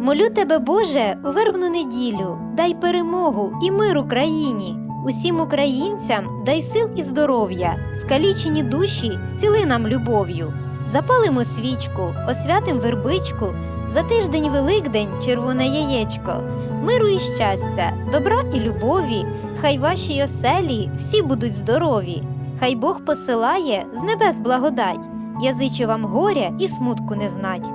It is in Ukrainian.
Молю тебе, Боже, у вербну неділю, дай перемогу і мир Україні. Усім українцям дай сил і здоров'я, скалічені душі зціли нам любов'ю. Запалимо свічку, освятим вербичку, за тиждень Великдень червоне яєчко, миру і щастя, добра і любові, хай ваші оселі всі будуть здорові, хай Бог посилає з небес благодать, язичу вам горя і смутку не знать.